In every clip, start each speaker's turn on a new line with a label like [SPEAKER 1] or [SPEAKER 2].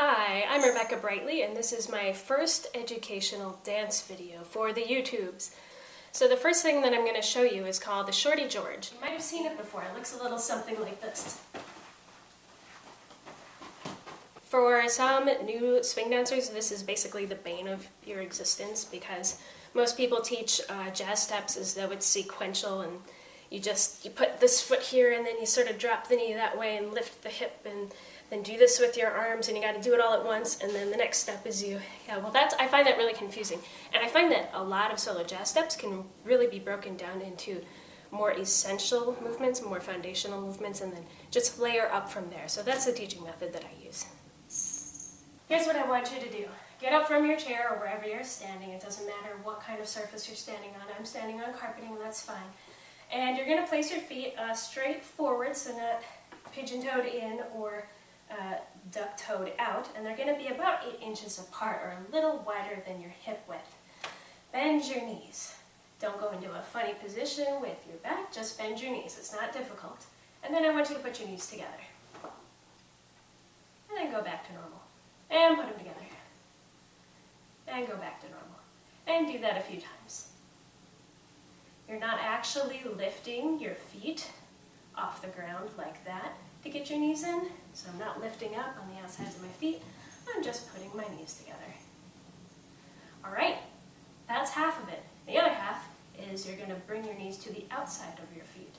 [SPEAKER 1] Hi, I'm Rebecca Brightly and this is my first educational dance video for the YouTubes. So the first thing that I'm going to show you is called the Shorty George. You might have seen it before, it looks a little something like this. For some new swing dancers, this is basically the bane of your existence because most people teach uh, jazz steps as though it's sequential and you just you put this foot here and then you sort of drop the knee that way and lift the hip and then do this with your arms and you got to do it all at once and then the next step is you. Yeah well that's I find that really confusing. And I find that a lot of solo jazz steps can really be broken down into more essential movements more foundational movements and then just layer up from there. So that's the teaching method that I use. Here's what I want you to do. Get up from your chair or wherever you're standing. It doesn't matter what kind of surface you're standing on. I'm standing on carpeting that's fine and you're going to place your feet uh, straight forward, so not pigeon-toed in or uh, duck-toed out, and they're going to be about 8 inches apart or a little wider than your hip width. Bend your knees. Don't go into a funny position with your back, just bend your knees. It's not difficult. And then I want you to put your knees together. And then go back to normal. And put them together. And go back to normal. And do that a few times. You're not actually lifting your feet off the ground like that to get your knees in. So I'm not lifting up on the outsides of my feet. I'm just putting my knees together. All right, that's half of it. The other half is you're going to bring your knees to the outside of your feet.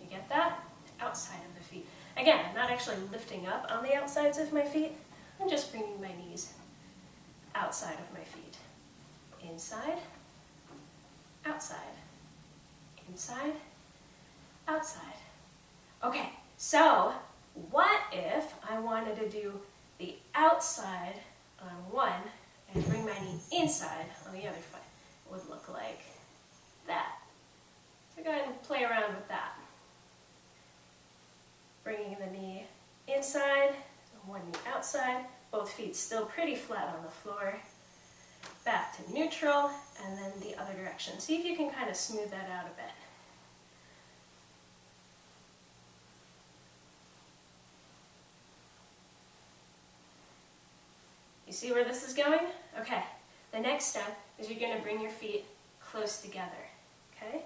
[SPEAKER 1] You get that? Outside of the feet. Again, I'm not actually lifting up on the outsides of my feet. I'm just bringing my knees outside of my feet. Inside, outside inside, outside. Okay, so what if I wanted to do the outside on one and bring my knee inside on the other foot? It would look like that. So go ahead and play around with that. Bringing the knee inside, one knee outside, both feet still pretty flat on the floor. Back to neutral, and then the other direction. See if you can kind of smooth that out a bit. You see where this is going? Okay. The next step is you're going to bring your feet close together. Okay?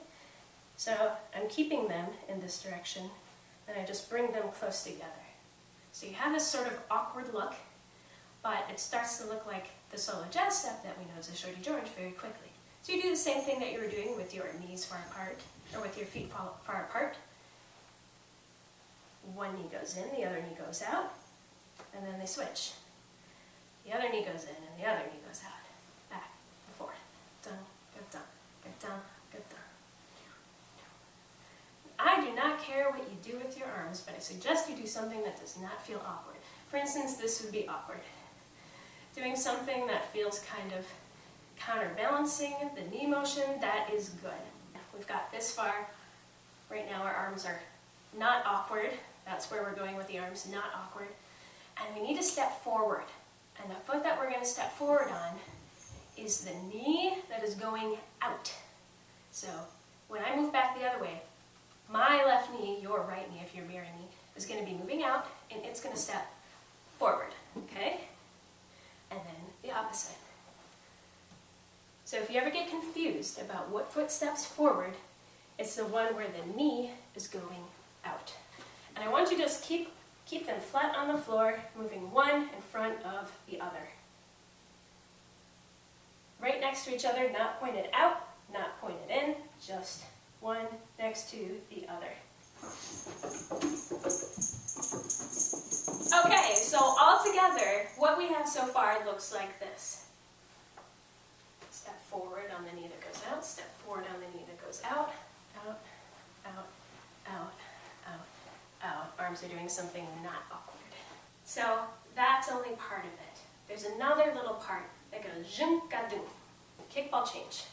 [SPEAKER 1] So I'm keeping them in this direction, and I just bring them close together. So you have this sort of awkward look, but it starts to look like the solo jazz step that we know as a Shorty George very quickly. So you do the same thing that you were doing with your knees far apart, or with your feet far apart. One knee goes in, the other knee goes out, and then they switch. The other knee goes in and the other knee goes out. Back and forth. Dun, done, get done, get done. I do not care what you do with your arms, but I suggest you do something that does not feel awkward. For instance, this would be awkward. Doing something that feels kind of counterbalancing the knee motion, that is good. We've got this far. Right now our arms are not awkward. That's where we're going with the arms, not awkward. And we need to step forward. And the foot that we're going to step forward on is the knee that is going out. So when I move back the other way, my left knee, your right knee, if you're mirroring me, is going to be moving out and it's going to step forward, okay? And then the opposite. So if you ever get confused about what foot steps forward, it's the one where the knee is going out. And I want you to just keep Keep them flat on the floor, moving one in front of the other. Right next to each other, not pointed out, not pointed in, just one next to the other. Okay, so all together, what we have so far looks like this. Step forward on the knee that goes out, step forward on the knee that goes out, out, out, out, arms are doing something not awkward. So that's only part of it. There's another little part that goes zhunk-a-doo, kickball change.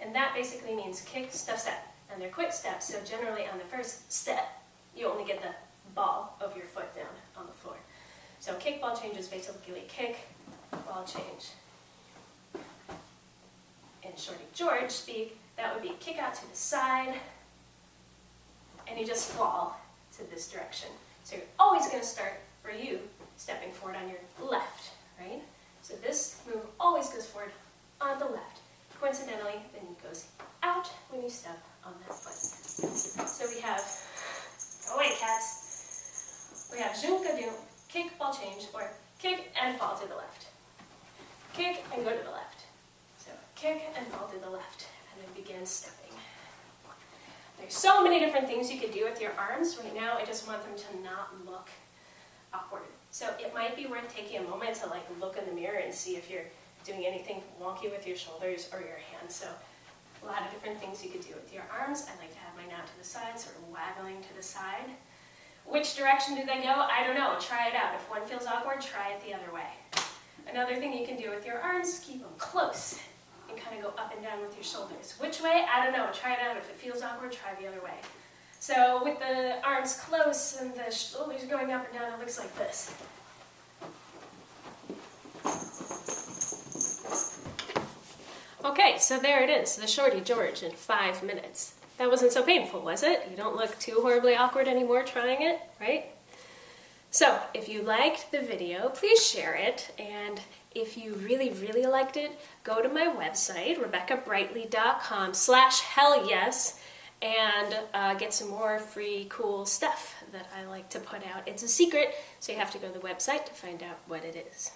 [SPEAKER 1] And that basically means kick, step, step. And they're quick steps, so generally on the first step, you only get the ball of your foot down on the floor. So kickball change is basically kick, ball change. In Shorty George speak, that would be kick out to the side, and you just fall to this direction. So you're always going to start, for you, stepping forward on your left, right? So this move always goes forward on the left. Coincidentally, the knee goes out when you step on that foot. So we have, go away cats. We have junkadoo, kick, ball change, or kick and fall to the left. Kick and go to the left. So kick and fall to the left, and then begin stepping. There's so many different things you could do with your arms. Right now, I just want them to not look awkward. So it might be worth taking a moment to like look in the mirror and see if you're doing anything wonky with your shoulders or your hands. So a lot of different things you could do with your arms. I like to have mine out to the side, sort of waggling to the side. Which direction do they go? I don't know. Try it out. If one feels awkward, try it the other way. Another thing you can do with your arms, keep them close and kind of go up and down with your shoulders. Which way? I don't know. Try it out. If it feels awkward, try the other way. So with the arms close and the shoulders oh, going up and down, it looks like this. Okay, so there it is, the Shorty George in five minutes. That wasn't so painful, was it? You don't look too horribly awkward anymore trying it, right? So, if you liked the video, please share it, and if you really, really liked it, go to my website, rebeccabrightly.com slash hell yes, and uh, get some more free cool stuff that I like to put out. It's a secret, so you have to go to the website to find out what it is.